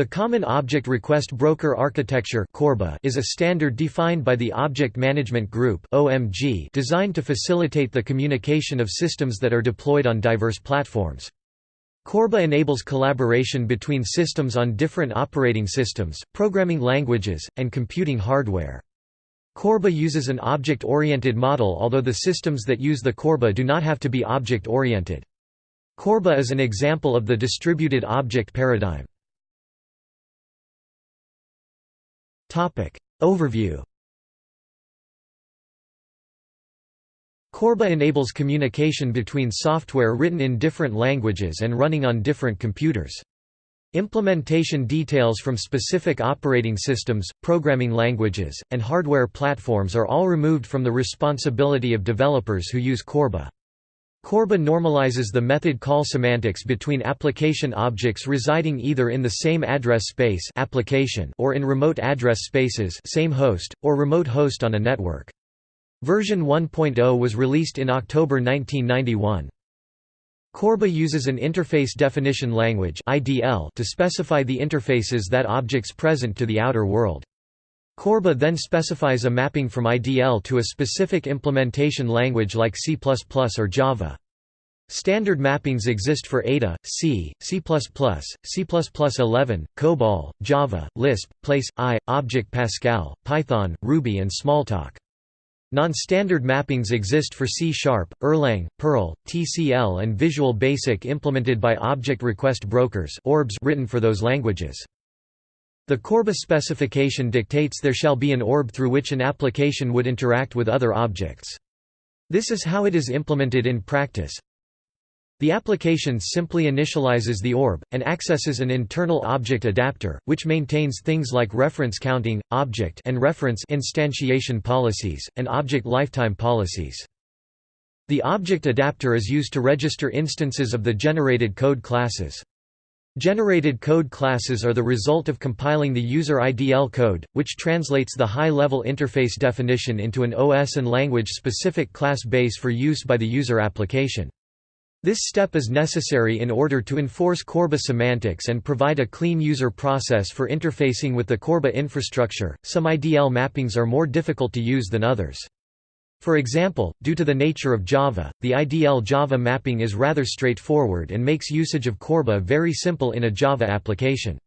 The Common Object Request Broker Architecture is a standard defined by the Object Management Group designed to facilitate the communication of systems that are deployed on diverse platforms. Corba enables collaboration between systems on different operating systems, programming languages, and computing hardware. Corba uses an object-oriented model although the systems that use the Corba do not have to be object-oriented. Corba is an example of the distributed object paradigm. Overview Corba enables communication between software written in different languages and running on different computers. Implementation details from specific operating systems, programming languages, and hardware platforms are all removed from the responsibility of developers who use Corba. Corba normalizes the method call semantics between application objects residing either in the same address space application or in remote address spaces same host, or remote host on a network. Version 1.0 was released in October 1991. Corba uses an interface definition language to specify the interfaces that objects present to the outer world. Corba then specifies a mapping from IDL to a specific implementation language like C++ or Java. Standard mappings exist for Ada, C, C++, C++11, COBOL, Java, Lisp, PL/I, Object Pascal, Python, Ruby and Smalltalk. Non-standard mappings exist for C Sharp, Erlang, Perl, TCL and Visual Basic implemented by Object Request Brokers written for those languages. The Corba specification dictates there shall be an orb through which an application would interact with other objects. This is how it is implemented in practice. The application simply initializes the orb, and accesses an internal object adapter, which maintains things like reference counting, object and reference instantiation policies, and object lifetime policies. The object adapter is used to register instances of the generated code classes. Generated code classes are the result of compiling the user IDL code, which translates the high-level interface definition into an OS and language-specific class base for use by the user application. This step is necessary in order to enforce Corba semantics and provide a clean user process for interfacing with the Corba infrastructure. Some IDL mappings are more difficult to use than others. For example, due to the nature of Java, the IDL Java mapping is rather straightforward and makes usage of Corba very simple in a Java application.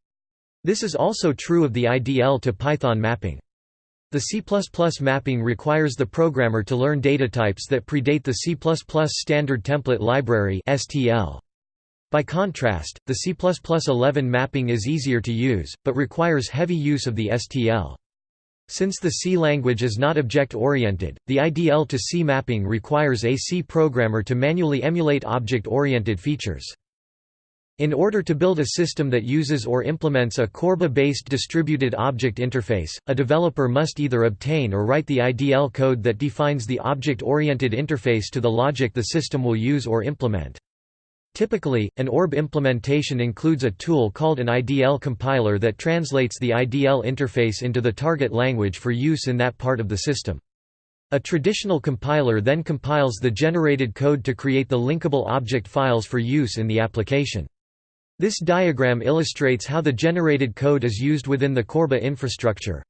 This is also true of the IDL to Python mapping. The C++ mapping requires the programmer to learn data types that predate the C++ Standard Template Library. By contrast, the C++11 mapping is easier to use, but requires heavy use of the STL. Since the C language is not object-oriented, the IDL to C mapping requires a C programmer to manually emulate object-oriented features. In order to build a system that uses or implements a Corba-based distributed object interface, a developer must either obtain or write the IDL code that defines the object-oriented interface to the logic the system will use or implement. Typically, an ORB implementation includes a tool called an IDL compiler that translates the IDL interface into the target language for use in that part of the system. A traditional compiler then compiles the generated code to create the linkable object files for use in the application. This diagram illustrates how the generated code is used within the Corba infrastructure.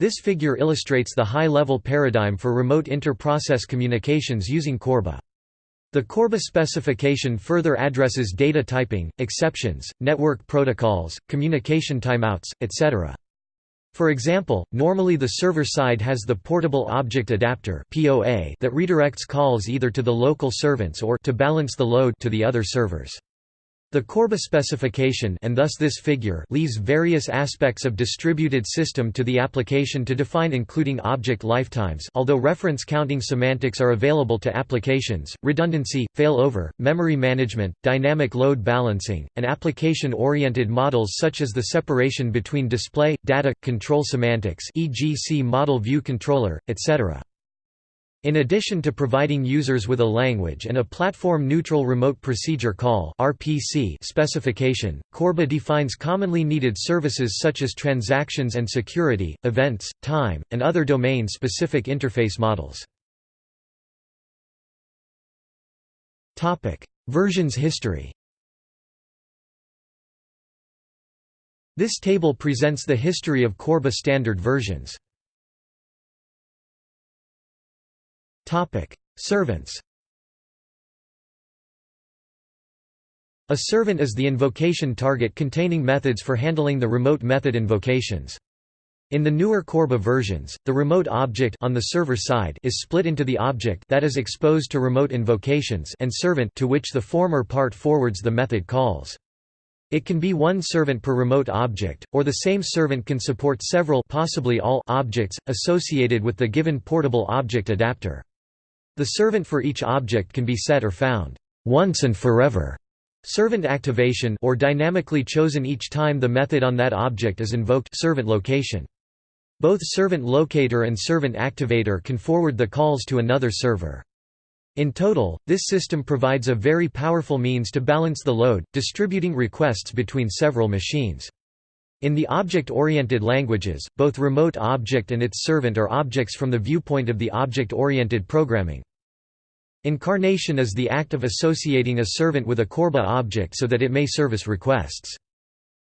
This figure illustrates the high-level paradigm for remote inter-process communications using Corba. The Corba specification further addresses data typing, exceptions, network protocols, communication timeouts, etc. For example, normally the server side has the Portable Object Adapter that redirects calls either to the local servants or to balance the load to the other servers. The Corba specification and thus this figure leaves various aspects of distributed system to the application to define including object lifetimes although reference counting semantics are available to applications, redundancy, failover, memory management, dynamic load balancing, and application-oriented models such as the separation between display, data, control semantics e.g. see model view controller, etc. In addition to providing users with a language and a platform-neutral remote procedure call (RPC) specification, Corba defines commonly needed services such as transactions and security, events, time, and other domain-specific interface models. Topic: Versions history. This table presents the history of Corba standard versions. Servants A servant is the invocation target containing methods for handling the remote method invocations. In the newer Corba versions, the remote object on the server side is split into the object that is exposed to remote invocations and servant to which the former part forwards the method calls. It can be one servant per remote object, or the same servant can support several possibly all objects, associated with the given portable object adapter. The servant for each object can be set or found once and forever. Servant activation or dynamically chosen each time the method on that object is invoked servant location. Both servant locator and servant activator can forward the calls to another server. In total, this system provides a very powerful means to balance the load, distributing requests between several machines. In the object-oriented languages, both remote object and its servant are objects from the viewpoint of the object-oriented programming. Incarnation is the act of associating a servant with a Corba object so that it may service requests.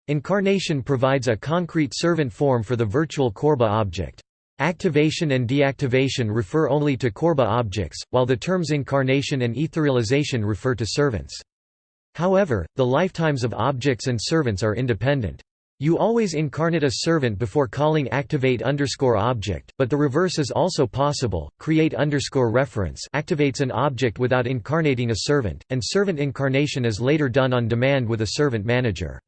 Incarnation provides a concrete servant form for the virtual Corba object. Activation and deactivation refer only to Corba objects, while the terms incarnation and etherealization refer to servants. However, the lifetimes of objects and servants are independent. You always incarnate a servant before calling activate underscore object, but the reverse is also possible. Create underscore reference activates an object without incarnating a servant, and servant incarnation is later done on demand with a servant manager.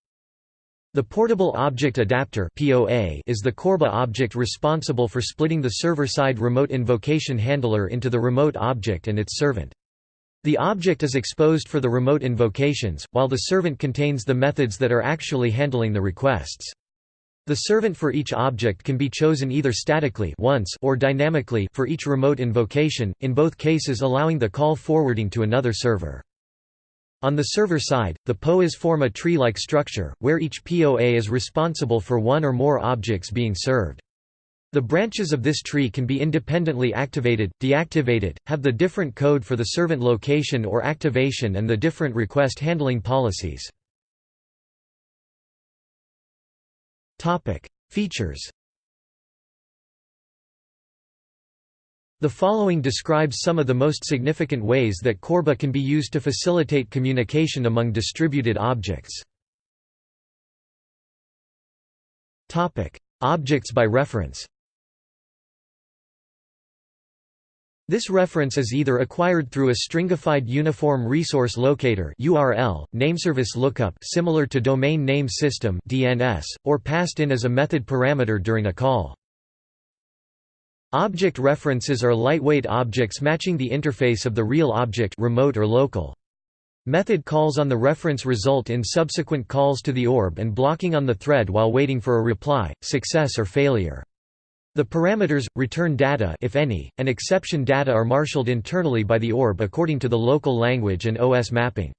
The Portable Object Adapter (POA) is the Corba object responsible for splitting the server-side remote invocation handler into the remote object and its servant. The object is exposed for the remote invocations, while the servant contains the methods that are actually handling the requests. The servant for each object can be chosen either statically once or dynamically for each remote invocation, in both cases allowing the call forwarding to another server. On the server side, the POAs form a tree-like structure, where each POA is responsible for one or more objects being served. The branches of this tree can be independently activated, deactivated, have the different code for the servant location or activation and the different request handling policies. Features The following describes some of the most significant ways that Corba can be used to facilitate communication among distributed objects. Objects by reference This reference is either acquired through a stringified uniform resource locator URL, nameservice lookup similar to domain name system DNS, or passed in as a method parameter during a call. Object references are lightweight objects matching the interface of the real object remote or local. Method calls on the reference result in subsequent calls to the orb and blocking on the thread while waiting for a reply, success or failure. The parameters, return data if any, and exception data are marshaled internally by the orb according to the local language and OS mapping.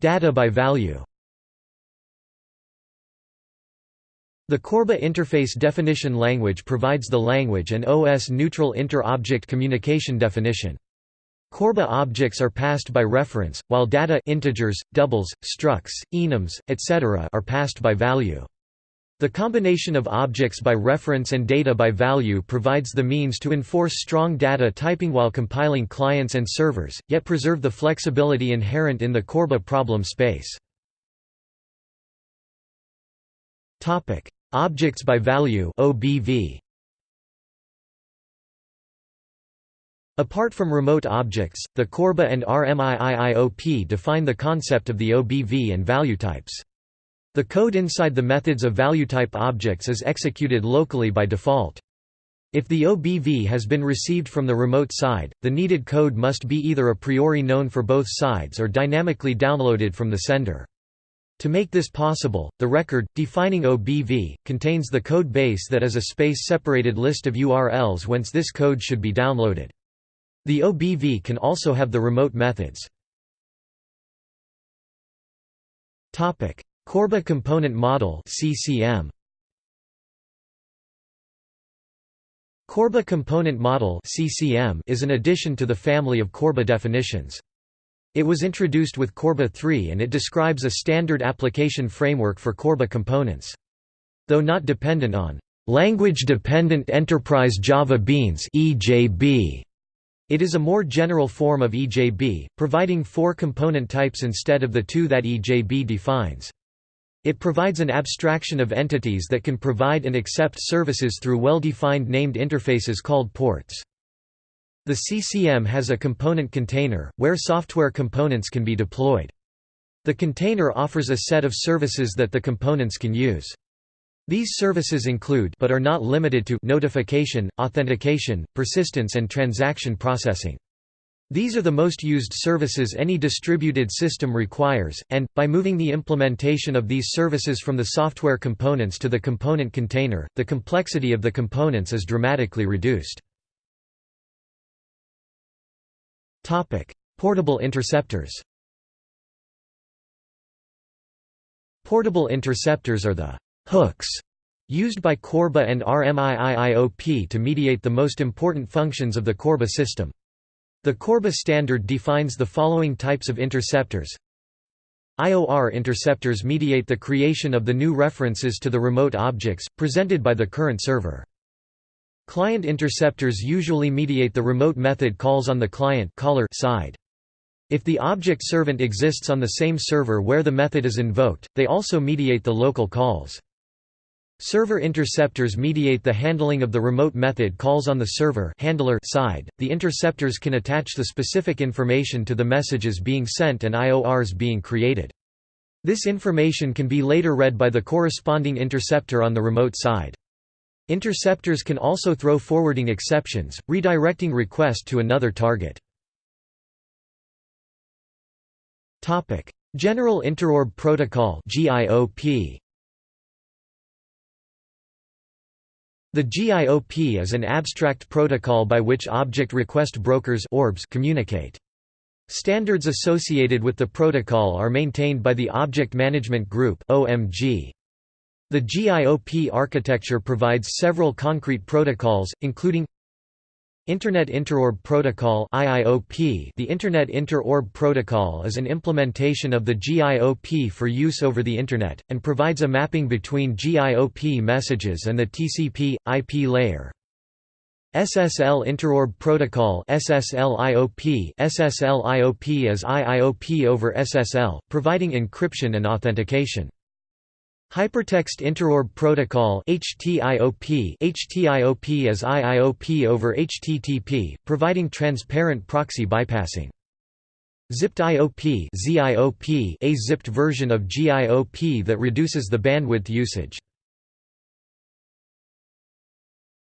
Data by value The Corba Interface Definition Language provides the language and OS-neutral inter-object communication definition. Corba objects are passed by reference, while data integers, doubles, structs, enums, etc. are passed by value. The combination of objects by reference and data by value provides the means to enforce strong data typing while compiling clients and servers, yet preserve the flexibility inherent in the Corba problem space. Objects by value OBV. Apart from remote objects, the Corba and RMI-IIOP define the concept of the OBV and value types. The code inside the methods of value-type objects is executed locally by default. If the OBV has been received from the remote side, the needed code must be either a priori known for both sides or dynamically downloaded from the sender. To make this possible, the record, defining OBV, contains the code base that is a space-separated list of URLs whence this code should be downloaded. The OBV can also have the remote methods. Corba Component Model CCM. Corba Component Model CCM is an addition to the family of Corba definitions. It was introduced with Corba 3 and it describes a standard application framework for Corba components. Though not dependent on language-dependent enterprise Java Beans (EJB), it is a more general form of EJB, providing four component types instead of the two that EJB defines. It provides an abstraction of entities that can provide and accept services through well-defined named interfaces called ports. The CCM has a component container, where software components can be deployed. The container offers a set of services that the components can use. These services include but are not limited to notification, authentication, persistence and transaction processing. These are the most used services any distributed system requires, and, by moving the implementation of these services from the software components to the component container, the complexity of the components is dramatically reduced. Portable interceptors Portable interceptors are the «hooks» used by Corba and RMI-IIOP to mediate the most important functions of the Corba system. The Corba standard defines the following types of interceptors. IOR interceptors mediate the creation of the new references to the remote objects, presented by the current server. Client interceptors usually mediate the remote method calls on the client caller side. If the object servant exists on the same server where the method is invoked, they also mediate the local calls. Server interceptors mediate the handling of the remote method calls on the server handler side. The interceptors can attach the specific information to the messages being sent and IORs being created. This information can be later read by the corresponding interceptor on the remote side. Interceptors can also throw forwarding exceptions, redirecting request to another target. General Interorb Protocol GIOP The GIOP is an abstract protocol by which object request brokers orbs communicate. Standards associated with the protocol are maintained by the Object Management Group OMG. The GIOP architecture provides several concrete protocols, including Internet Interorb Protocol IIOP The Internet Inter-Orb Protocol is an implementation of the GIOP for use over the Internet, and provides a mapping between GIOP messages and the TCP, IP layer. SSL Interorb Protocol SSL-IOP SSL-IOP is IIOP over SSL, providing encryption and authentication. Hypertext Interorb Protocol HTIOP HTIOP is IIOP over HTTP, providing transparent proxy bypassing. Zipped IOP ZIOP a zipped version of GIOP that reduces the bandwidth usage.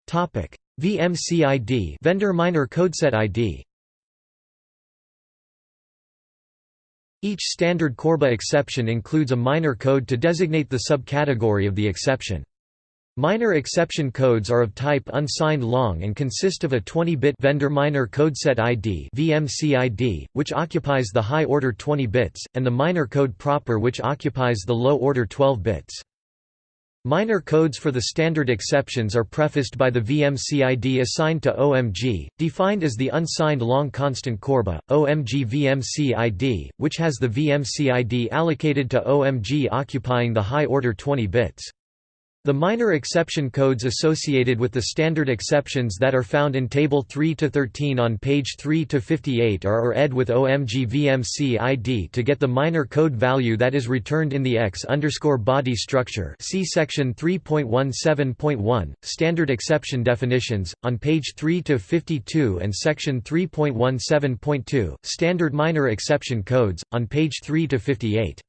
Topic: VMCID Vendor Minor Codeset ID Each standard Corba exception includes a minor code to designate the subcategory of the exception. Minor exception codes are of type unsigned long and consist of a 20-bit vendor minor codeset ID (VMCID), which occupies the high-order 20 bits, and the minor code proper which occupies the low-order 12 bits. Minor codes for the standard exceptions are prefaced by the VMCID assigned to OMG, defined as the unsigned long constant Corba, OMG VMCID, which has the VMCID allocated to OMG occupying the high order 20 bits. The minor exception codes associated with the standard exceptions that are found in Table 3–13 on page 3–58 are or ed with OMG VMC ID to get the minor code value that is returned in the X body structure see section 3.17.1, standard exception definitions, on page 3–52 and section 3.17.2, standard minor exception codes, on page 3–58.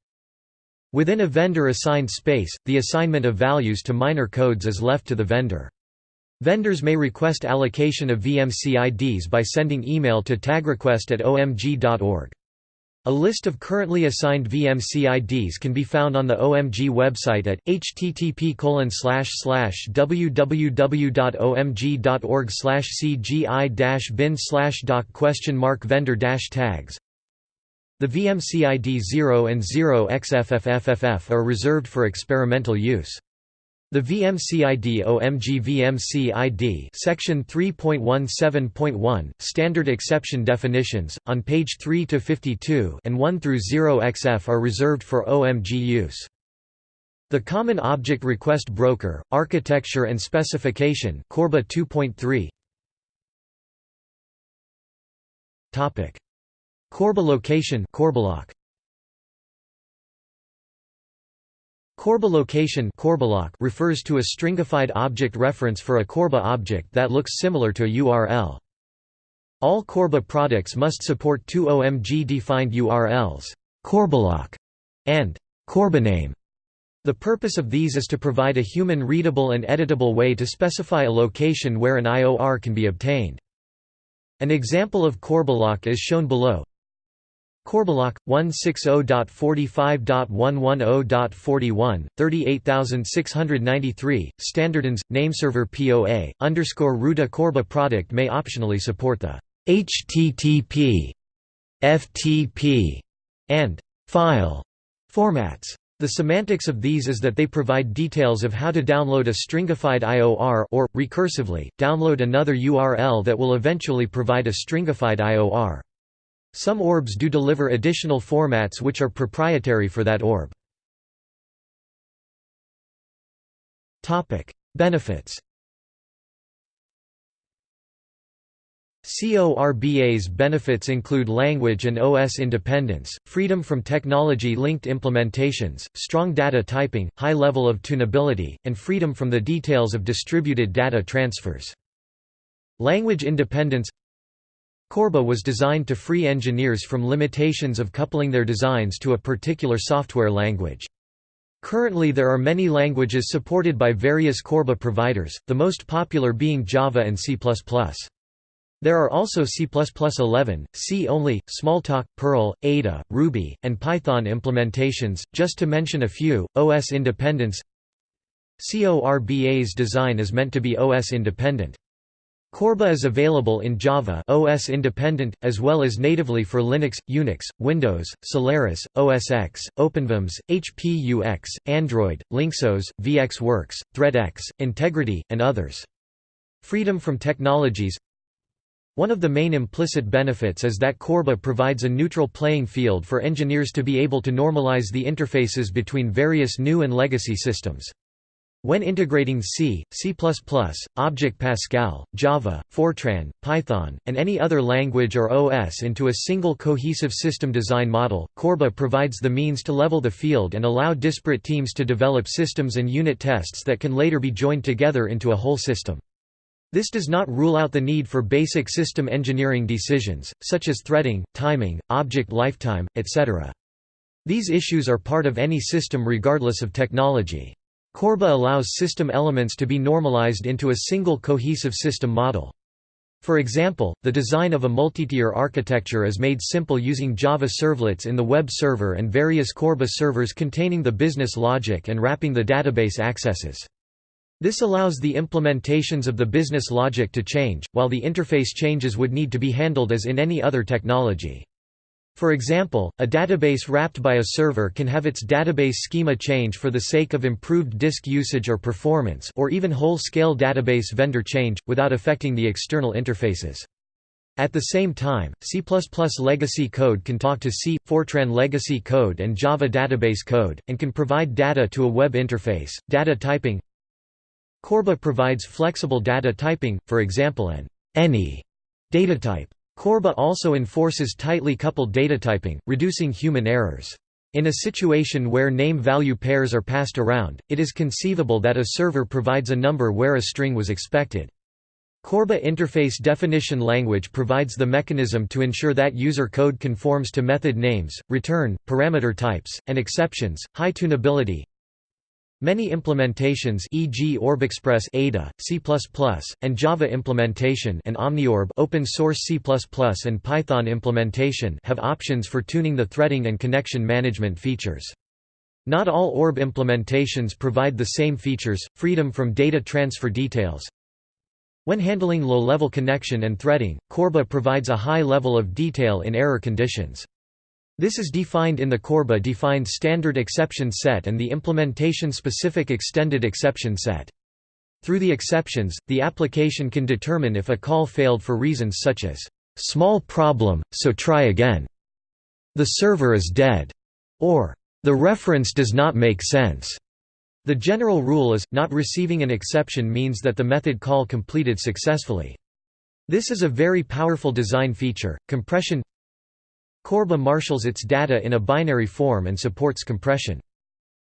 Within a vendor-assigned space, the assignment of values to minor codes is left to the vendor. Vendors may request allocation of VMC IDs by sending email to tagrequest at omg.org. A list of currently assigned VMC IDs can be found on the OMG website at http www.omg.org cgi bin doc vendor tags the VMCID 0 and 0xFFFFF are reserved for experimental use. The VMCID OMG VMCID Section 3.17.1 Standard exception definitions on page 3 to 52 and 1 through 0 XF are reserved for OMG use. The Common Object Request Broker Architecture and Specification Corba 2.3 Topic Corba location Corbaloc Corba location refers to a stringified object reference for a Corba object that looks similar to a URL. All Corba products must support two OMG-defined URLs, Corbaloc and Corbaname. The purpose of these is to provide a human-readable and editable way to specify a location where an IOR can be obtained. An example of Corbaloc is shown below. Corbaloc 160.45.110.41 38693 standardins nameserver POA underscore Ruda Corba product may optionally support the HTTP FTP and file formats the semantics of these is that they provide details of how to download a stringified IOR or, recursively, download another URL that will eventually provide a stringified IOR. Some orbs do deliver additional formats which are proprietary for that orb. Benefits CORBA's benefits include language and OS independence, freedom from technology-linked implementations, strong data typing, high level of tunability, and freedom from the details of distributed data transfers. Language independence Corba was designed to free engineers from limitations of coupling their designs to a particular software language. Currently there are many languages supported by various Corba providers, the most popular being Java and C++. There are also C++11, C-only, Smalltalk, Perl, Ada, Ruby, and Python implementations, just to mention a few. OS independence CORBA's design is meant to be OS independent. Corba is available in Java OS independent, as well as natively for Linux, Unix, Windows, Solaris, OS X, OpenVMS, HP UX, Android, LynxOS, VxWorks, ThreadX, Integrity, and others. Freedom from technologies One of the main implicit benefits is that Corba provides a neutral playing field for engineers to be able to normalize the interfaces between various new and legacy systems. When integrating C, C++, Object Pascal, Java, Fortran, Python, and any other language or OS into a single cohesive system design model, Corba provides the means to level the field and allow disparate teams to develop systems and unit tests that can later be joined together into a whole system. This does not rule out the need for basic system engineering decisions, such as threading, timing, object lifetime, etc. These issues are part of any system regardless of technology. Corba allows system elements to be normalized into a single cohesive system model. For example, the design of a multi-tier architecture is made simple using Java servlets in the web server and various Corba servers containing the business logic and wrapping the database accesses. This allows the implementations of the business logic to change, while the interface changes would need to be handled as in any other technology. For example, a database wrapped by a server can have its database schema change for the sake of improved disk usage or performance or even whole-scale database vendor change, without affecting the external interfaces. At the same time, C++ legacy code can talk to C, Fortran legacy code and Java database code, and can provide data to a web interface. Data typing Corba provides flexible data typing, for example an any data type. Corba also enforces tightly coupled datatyping, reducing human errors. In a situation where name-value pairs are passed around, it is conceivable that a server provides a number where a string was expected. Corba Interface Definition Language provides the mechanism to ensure that user code conforms to method names, return, parameter types, and exceptions, high tunability, Many implementations e.g. OrbExpress Ada, C++, and Java implementation and OmniOrb open source C++ and Python implementation have options for tuning the threading and connection management features. Not all ORB implementations provide the same features, freedom from data transfer details. When handling low-level connection and threading, Corba provides a high level of detail in error conditions. This is defined in the Corba-defined standard exception set and the implementation-specific extended exception set. Through the exceptions, the application can determine if a call failed for reasons such as, "...small problem, so try again", "...the server is dead", or "...the reference does not make sense". The general rule is, not receiving an exception means that the method call completed successfully. This is a very powerful design feature. Compression Corba marshals its data in a binary form and supports compression.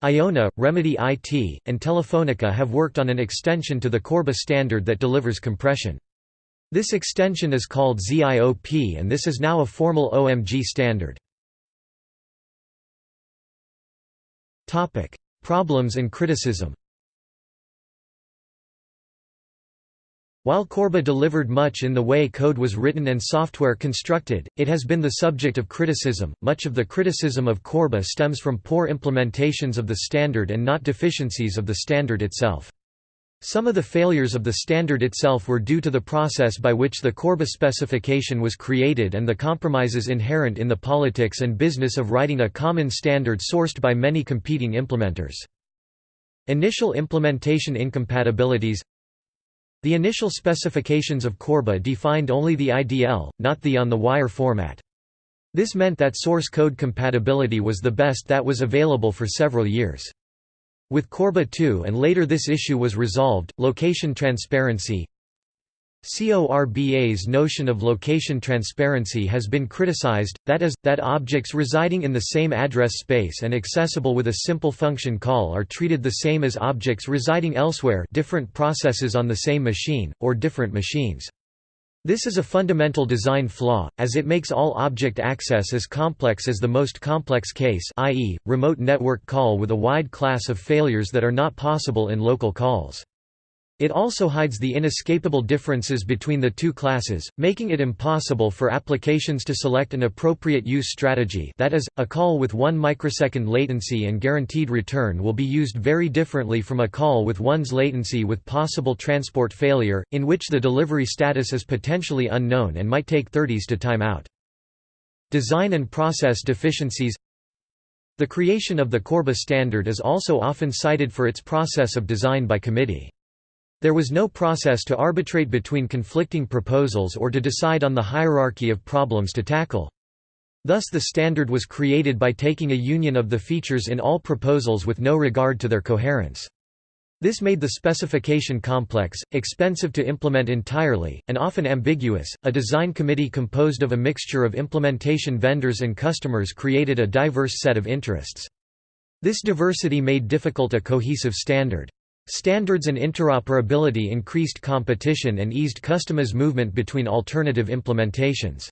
Iona, Remedy IT, and Telefonica have worked on an extension to the Corba standard that delivers compression. This extension is called ZIOP and this is now a formal OMG standard. Problems and criticism While Corba delivered much in the way code was written and software constructed, it has been the subject of criticism. Much of the criticism of Corba stems from poor implementations of the standard and not deficiencies of the standard itself. Some of the failures of the standard itself were due to the process by which the Corba specification was created and the compromises inherent in the politics and business of writing a common standard sourced by many competing implementers. Initial implementation incompatibilities the initial specifications of Corba defined only the IDL, not the on-the-wire format. This meant that source code compatibility was the best that was available for several years. With Corba 2 and later this issue was resolved, location transparency CORBA's notion of location transparency has been criticized, that is, that objects residing in the same address space and accessible with a simple function call are treated the same as objects residing elsewhere different processes on the same machine, or different machines. This is a fundamental design flaw, as it makes all object access as complex as the most complex case i.e., remote network call with a wide class of failures that are not possible in local calls. It also hides the inescapable differences between the two classes, making it impossible for applications to select an appropriate use strategy that is, a call with 1 microsecond latency and guaranteed return will be used very differently from a call with 1's latency with possible transport failure, in which the delivery status is potentially unknown and might take 30s to time out. Design and process deficiencies The creation of the Corba standard is also often cited for its process of design by committee. There was no process to arbitrate between conflicting proposals or to decide on the hierarchy of problems to tackle. Thus the standard was created by taking a union of the features in all proposals with no regard to their coherence. This made the specification complex, expensive to implement entirely, and often ambiguous. A design committee composed of a mixture of implementation vendors and customers created a diverse set of interests. This diversity made difficult a cohesive standard. Standards and interoperability increased competition and eased customers' movement between alternative implementations.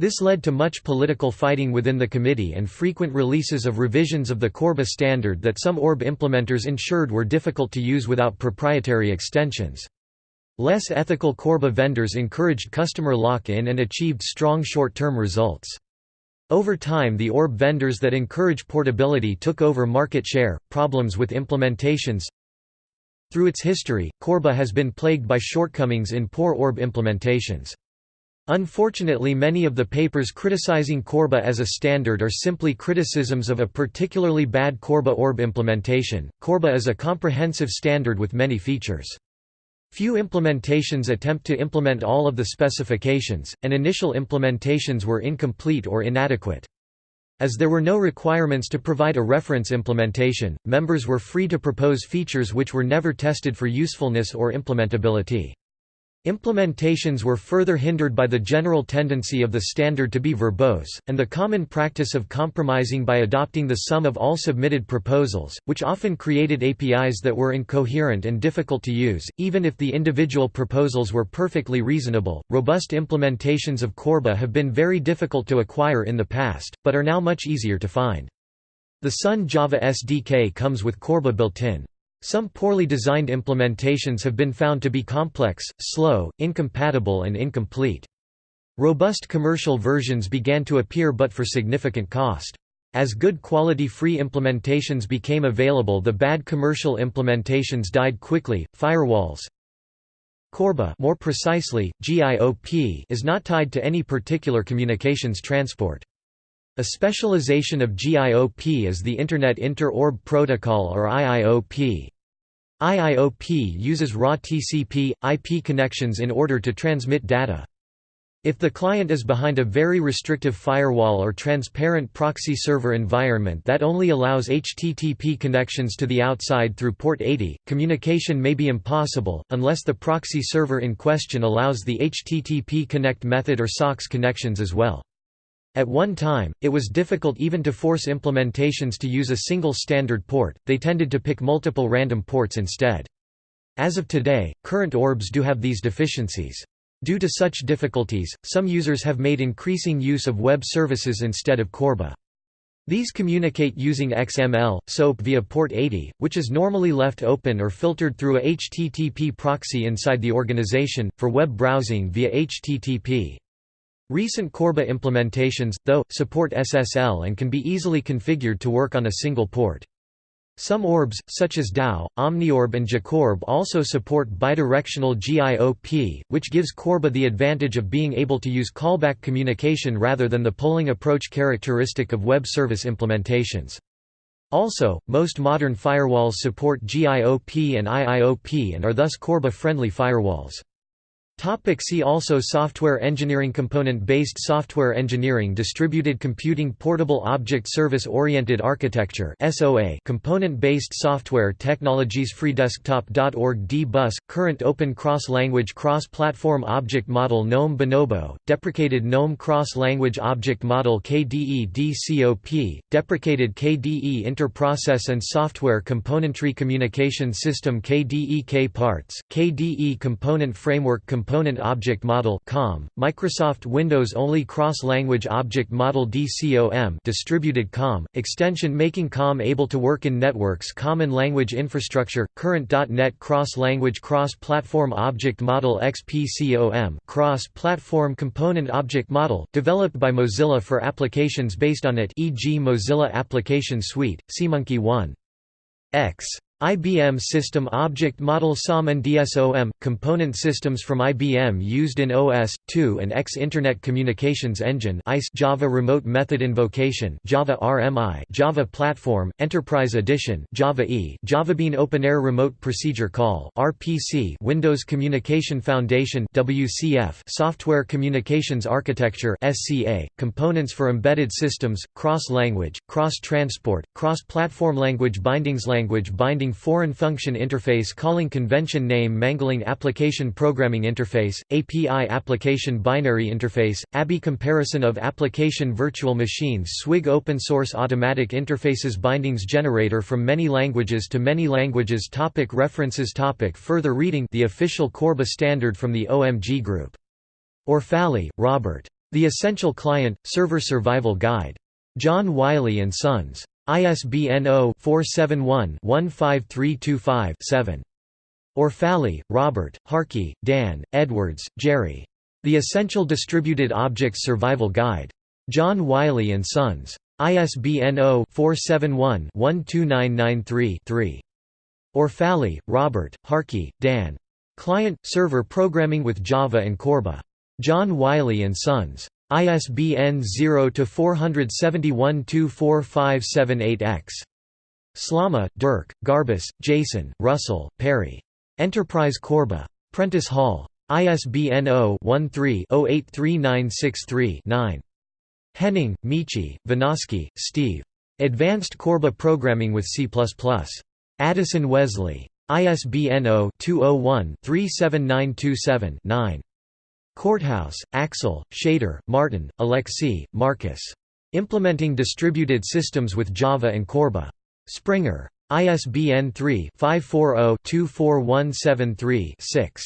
This led to much political fighting within the committee and frequent releases of revisions of the Corba standard that some ORB implementers ensured were difficult to use without proprietary extensions. Less ethical Corba vendors encouraged customer lock-in and achieved strong short-term results. Over time the ORB vendors that encourage portability took over market share. Problems with implementations through its history, Corba has been plagued by shortcomings in poor ORB implementations. Unfortunately many of the papers criticizing Corba as a standard are simply criticisms of a particularly bad Corba ORB implementation. Corba is a comprehensive standard with many features. Few implementations attempt to implement all of the specifications, and initial implementations were incomplete or inadequate. As there were no requirements to provide a reference implementation, members were free to propose features which were never tested for usefulness or implementability. Implementations were further hindered by the general tendency of the standard to be verbose, and the common practice of compromising by adopting the sum of all submitted proposals, which often created APIs that were incoherent and difficult to use, even if the individual proposals were perfectly reasonable. Robust implementations of Corba have been very difficult to acquire in the past, but are now much easier to find. The Sun Java SDK comes with Corba built in. Some poorly designed implementations have been found to be complex, slow, incompatible and incomplete. Robust commercial versions began to appear but for significant cost. As good quality free implementations became available the bad commercial implementations died quickly. Firewalls Corba more precisely, GIOP is not tied to any particular communications transport. A specialization of GIOP is the Internet Inter-Orb Protocol or IIOP. IIOP uses raw TCP, IP connections in order to transmit data. If the client is behind a very restrictive firewall or transparent proxy server environment that only allows HTTP connections to the outside through port 80, communication may be impossible, unless the proxy server in question allows the HTTP connect method or SOCKS connections as well. At one time, it was difficult even to force implementations to use a single standard port, they tended to pick multiple random ports instead. As of today, current ORBs do have these deficiencies. Due to such difficulties, some users have made increasing use of web services instead of CORBA. These communicate using XML, SOAP via port 80, which is normally left open or filtered through a HTTP proxy inside the organization, for web browsing via HTTP. Recent Corba implementations, though, support SSL and can be easily configured to work on a single port. Some orbs, such as TAO, OmniOrb and JacORB also support bidirectional GIOP, which gives Corba the advantage of being able to use callback communication rather than the polling approach characteristic of web service implementations. Also, most modern firewalls support GIOP and IIOP and are thus Corba-friendly firewalls. Topic see also Software engineering Component-based software engineering Distributed computing Portable Object Service-oriented architecture Component-based software technologies freedesktop.org D-Bus, current open cross-language cross-platform object model GNOME Bonobo, deprecated GNOME cross-language object model KDE DCOP, deprecated KDE Interprocess and Software Componentry Communication System KDE K-Parts, KDE Component Framework Component Object Model (COM), Microsoft Windows Only Cross-Language Object Model (DCOM), distributed COM extension making COM able to work in networks Common Language Infrastructure, Current.NET Cross-Language Cross-Platform Object Model XPCOM, Cross-Platform Component Object Model, developed by Mozilla for applications based on it, e.g. Mozilla Application Suite, SeaMonkey 1. X. IBM System Object Model SOM and DSOM – component systems from IBM used in OS/2 and X Internet Communications Engine Java Remote Method Invocation Java RMI Java Platform, Enterprise Edition Java E JavaBean OpenAir Remote Procedure Call RPC Windows Communication Foundation WCF Software Communications Architecture SCA, components for embedded systems, cross-language, cross-transport, cross-platform language bindings language binding Foreign Function Interface Calling Convention Name Mangling Application Programming Interface, API Application Binary Interface, ABI Comparison of Application Virtual Machines SWIG Open Source Automatic Interfaces Bindings Generator from many languages to many languages topic References topic Further reading The official Corba standard from the OMG Group. Orfali, Robert. The Essential Client, Server Survival Guide. John Wiley & Sons. ISBN 0-471-15325-7. Orfali, Robert, Harkey, Dan, Edwards, Jerry. The Essential Distributed Objects Survival Guide. John Wiley & Sons. ISBN 0-471-12993-3. Orfali, Robert, Harkey, Dan. Client – Server Programming with Java and Corba. John Wiley & Sons. ISBN 0-471-24578-X. Slama, Dirk, Garbus, Jason, Russell, Perry. Enterprise Corba. Prentice Hall. ISBN 0-13-083963-9. Henning, Michi, Vinoski, Steve. Advanced Corba Programming with C++. Addison Wesley. ISBN 0-201-37927-9. Korthaus, Axel, Schader, Martin, Aleksy, Marcus. Implementing Distributed Systems with Java and Corba. Springer. ISBN 3-540-24173-6.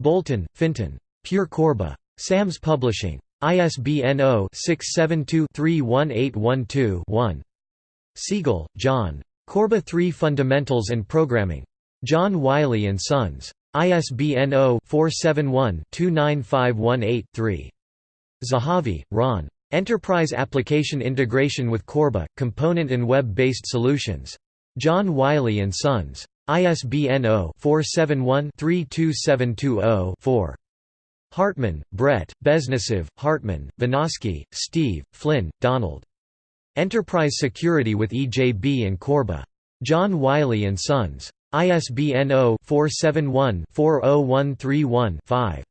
Bolton, Fintan. Pure Corba. SAMS Publishing. ISBN 0-672-31812-1. Siegel, John. Corba 3 Fundamentals and Programming. John Wiley & Sons. ISBN 0-471-29518-3. Zahavi, Ron. Enterprise Application Integration with Corba, Component and Web-Based Solutions. John Wiley & Sons. ISBN 0-471-32720-4. Hartman, Brett, Beznosov, Hartman, Vinoski, Steve, Flynn, Donald. Enterprise Security with EJB and Corba. John Wiley & Sons. ISBN 0-471-40131-5.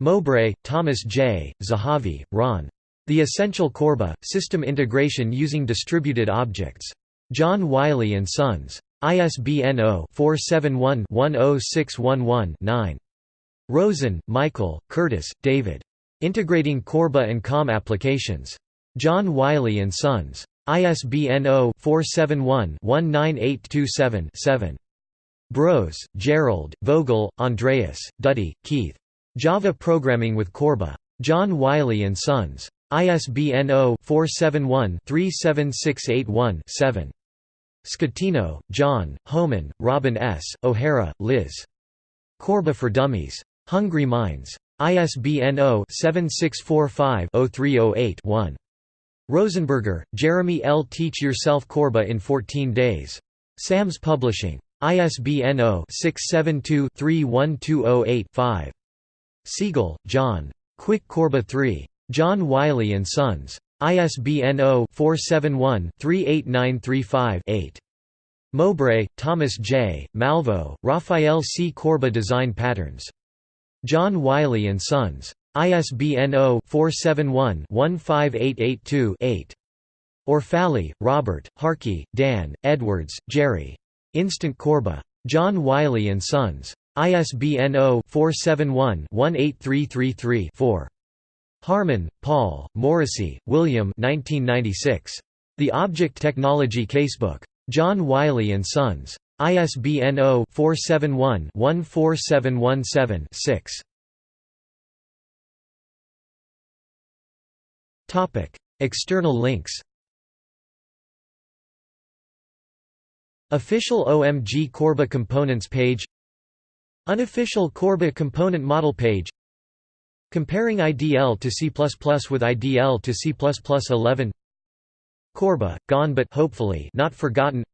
Mowbray, Thomas J., Zahavi, Ron. The Essential Corba, System Integration Using Distributed Objects. John Wiley & Sons. ISBN 0-471-10611-9. Rosen, Michael, Curtis, David. Integrating Corba and COM Applications. John Wiley & Sons. ISBN 0-471-19827-7. Brose, Gerald, Vogel, Andreas, Duddy, Keith. Java Programming with Corba. John Wiley & Sons. ISBN 0-471-37681-7. Schettino, John, Hohman, Robin S., O'Hara, Liz. Corba for Dummies. Hungry Minds. ISBN 0-7645-0308-1. Rosenberger, Jeremy L. Teach Yourself Corba in 14 Days. SAMS Publishing. ISBN 0-672-31208-5. Siegel, John. Quick Corba 3. John Wiley & Sons. ISBN 0-471-38935-8. Mowbray, Thomas J., Malveau, Raphael C. Corba Design Patterns. John Wiley & Sons. ISBN 0-471-15882-8. Orfali, Robert, Harkey, Dan, Edwards, Jerry. Instant Corba. John Wiley & Sons. ISBN 0-471-18333-4. Harmon, Paul, Morrissey, William 1996. The Object Technology Casebook. John Wiley & Sons. ISBN 0-471-14717-6. External links Official OMG Corba Components page. Unofficial Corba Component Model page. Comparing IDL to C++ with IDL to C++11 Corba, gone but hopefully not forgotten.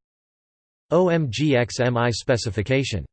OMGXMI specification